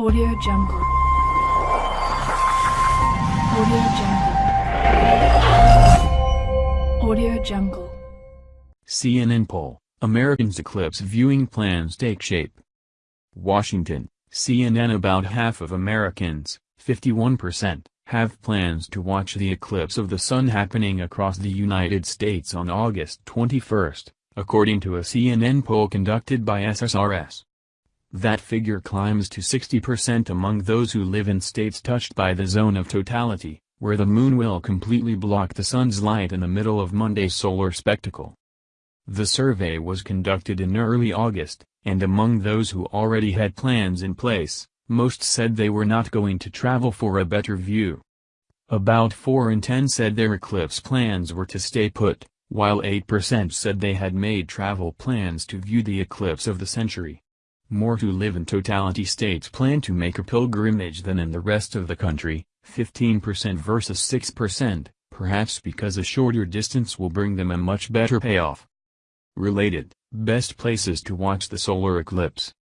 Audio Jungle. Audio Jungle. Audio Jungle. CNN poll, Americans' eclipse viewing plans take shape. Washington, CNN About half of Americans, 51%, have plans to watch the eclipse of the sun happening across the United States on August 21, according to a CNN poll conducted by SSRS. That figure climbs to 60% among those who live in states touched by the zone of totality, where the moon will completely block the sun's light in the middle of Monday's solar spectacle. The survey was conducted in early August, and among those who already had plans in place, most said they were not going to travel for a better view. About 4 in 10 said their eclipse plans were to stay put, while 8% said they had made travel plans to view the eclipse of the century. More who live in totality states plan to make a pilgrimage than in the rest of the country, 15% versus 6%, perhaps because a shorter distance will bring them a much better payoff. Related, best places to watch the solar eclipse.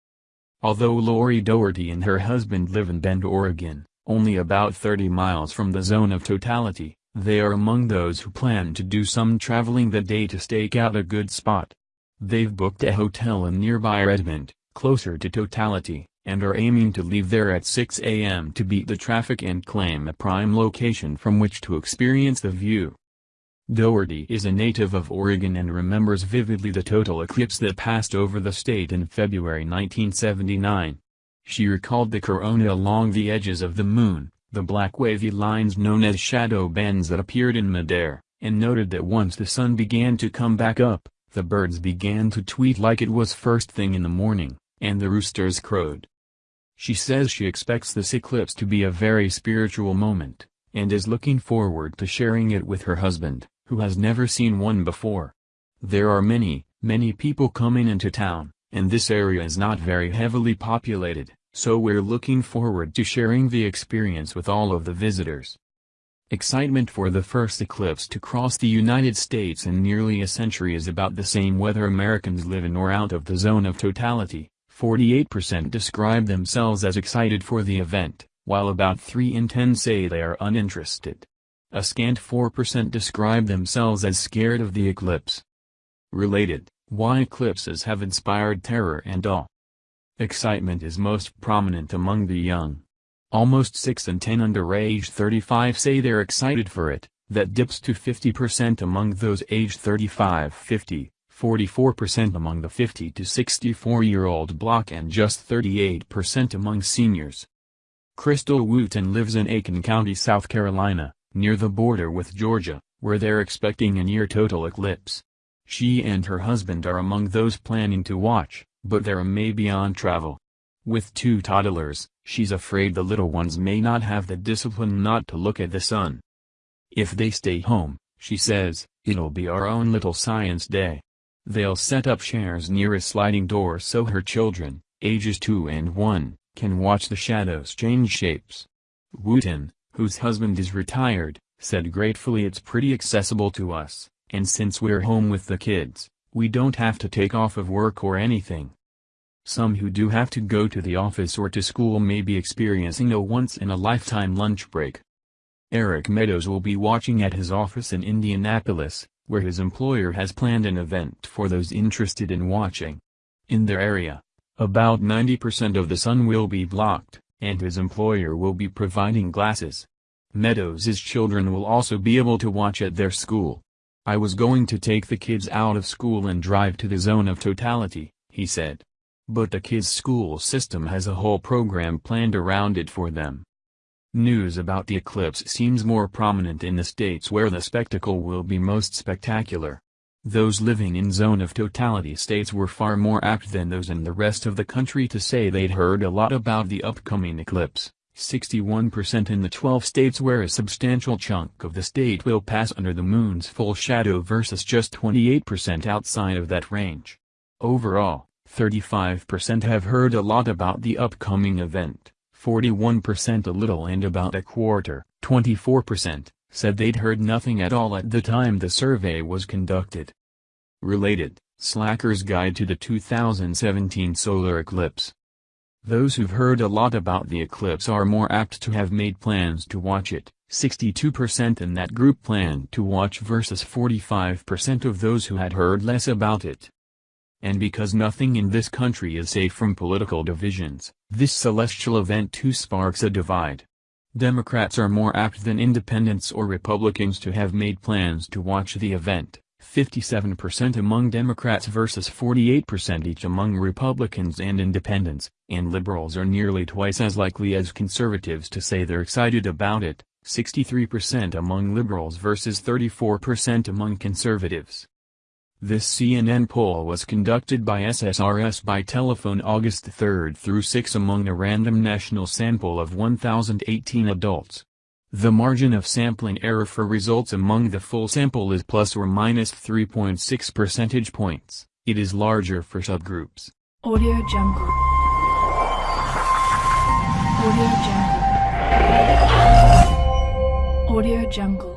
Although Lori Doherty and her husband live in Bend, Oregon, only about 30 miles from the zone of totality, they are among those who plan to do some traveling that day to stake out a good spot. They've booked a hotel in nearby Redmond, closer to totality, and are aiming to leave there at 6 a.m. to beat the traffic and claim a prime location from which to experience the view. Doherty is a native of Oregon and remembers vividly the total eclipse that passed over the state in February 1979. She recalled the corona along the edges of the moon, the black wavy lines known as shadow bands that appeared in midair, and noted that once the sun began to come back up, the birds began to tweet like it was first thing in the morning and the roosters crowed. She says she expects this eclipse to be a very spiritual moment, and is looking forward to sharing it with her husband, who has never seen one before. There are many, many people coming into town, and this area is not very heavily populated, so we're looking forward to sharing the experience with all of the visitors. Excitement for the first eclipse to cross the United States in nearly a century is about the same whether Americans live in or out of the zone of totality. 48% describe themselves as excited for the event, while about 3 in 10 say they are uninterested. A scant 4% describe themselves as scared of the eclipse. Related, why eclipses have inspired terror and awe. Excitement is most prominent among the young. Almost 6 in 10 under age 35 say they're excited for it, that dips to 50% among those aged 35-50. 44% among the 50 to 64-year-old block and just 38% among seniors. Crystal Wooten lives in Aiken County, South Carolina, near the border with Georgia, where they're expecting a near total eclipse. She and her husband are among those planning to watch, but they're maybe on travel. With two toddlers, she's afraid the little ones may not have the discipline not to look at the sun. If they stay home, she says, it'll be our own little science day. They'll set up chairs near a sliding door so her children, ages 2 and 1, can watch the shadows change shapes. Wooten, whose husband is retired, said gratefully it's pretty accessible to us, and since we're home with the kids, we don't have to take off of work or anything. Some who do have to go to the office or to school may be experiencing a once-in-a-lifetime lunch break. Eric Meadows will be watching at his office in Indianapolis, where his employer has planned an event for those interested in watching. In their area, about 90% of the sun will be blocked, and his employer will be providing glasses. Meadows' children will also be able to watch at their school. I was going to take the kids out of school and drive to the zone of totality, he said. But the kids' school system has a whole program planned around it for them. News about the eclipse seems more prominent in the states where the spectacle will be most spectacular. Those living in zone of totality states were far more apt than those in the rest of the country to say they'd heard a lot about the upcoming eclipse, 61% in the 12 states where a substantial chunk of the state will pass under the moon's full shadow versus just 28% outside of that range. Overall, 35% have heard a lot about the upcoming event. 41% a little and about a quarter, 24%, said they'd heard nothing at all at the time the survey was conducted. Related, Slacker's Guide to the 2017 Solar Eclipse Those who've heard a lot about the eclipse are more apt to have made plans to watch it, 62% in that group planned to watch versus 45% of those who had heard less about it. And because nothing in this country is safe from political divisions, this celestial event too sparks a divide. Democrats are more apt than independents or Republicans to have made plans to watch the event, 57% among Democrats versus 48% each among Republicans and independents, and liberals are nearly twice as likely as conservatives to say they're excited about it, 63% among liberals versus 34% among conservatives. This CNN poll was conducted by SSRS by telephone August 3 through 6 among a random national sample of 1,018 adults. The margin of sampling error for results among the full sample is plus or minus 3.6 percentage points. It is larger for subgroups. Audio Jungle. Audio Jungle. Audio Jungle.